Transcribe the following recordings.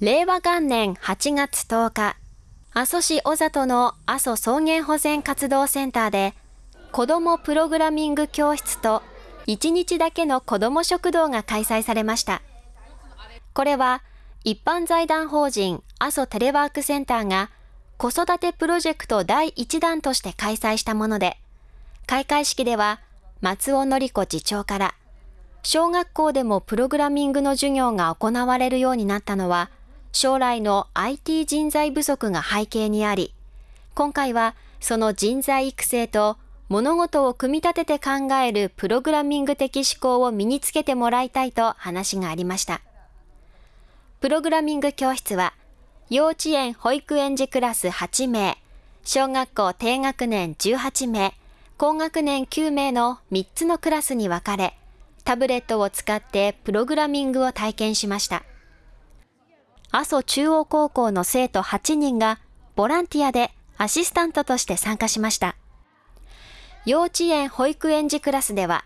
令和元年8月10日、阿蘇市小里の阿蘇草原保全活動センターで、子どもプログラミング教室と1日だけの子ども食堂が開催されました。これは一般財団法人阿蘇テレワークセンターが子育てプロジェクト第1弾として開催したもので、開会式では松尾紀子次長から、小学校でもプログラミングの授業が行われるようになったのは、将来の IT 人材不足が背景にあり、今回はその人材育成と物事を組み立てて考えるプログラミング的思考を身につけてもらいたいと話がありました。プログラミング教室は幼稚園保育園児クラス8名、小学校低学年18名、高学年9名の3つのクラスに分かれ、タブレットを使ってプログラミングを体験しました。阿蘇中央高校の生徒8人がボランティアでアシスタントとして参加しました。幼稚園保育園児クラスでは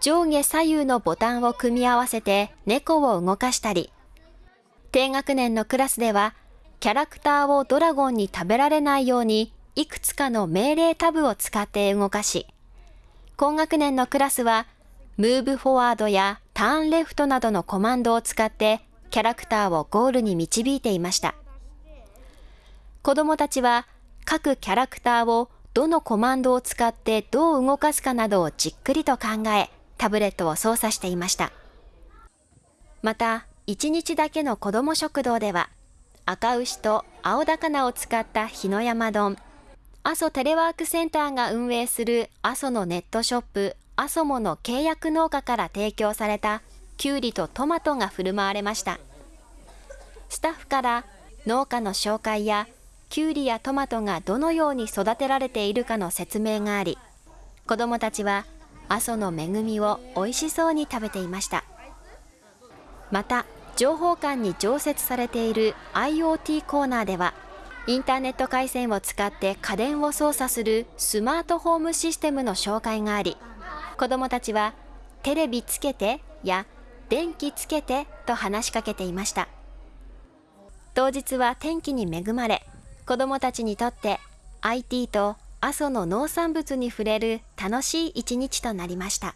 上下左右のボタンを組み合わせて猫を動かしたり、低学年のクラスではキャラクターをドラゴンに食べられないようにいくつかの命令タブを使って動かし、高学年のクラスは、ムーブフォワードやターンレフトなどのコマンドを使ってキャラクターをゴールに導いていました。子供たちは各キャラクターをどのコマンドを使ってどう動かすかなどをじっくりと考え、タブレットを操作していました。また、1日だけの子供食堂では、赤牛と青高を使った日の山丼、阿蘇テレワークセンターが運営する阿蘇のネットショップ阿蘇もの契約農家から提供されたきゅうりとトマトが振る舞われました。スタッフから農家の紹介やきゅうりやトマトがどのように育てられているかの説明があり、子どもたちは阿蘇の恵みを美味しそうに食べていました。また、情報館に常設されている IoT コーナーでは、インターネット回線を使って家電を操作するスマートホームシステムの紹介があり、子どもたちはテレビつけてや電気つけてと話しかけていました。当日は天気に恵まれ、子どもたちにとって IT と阿蘇の農産物に触れる楽しい一日となりました。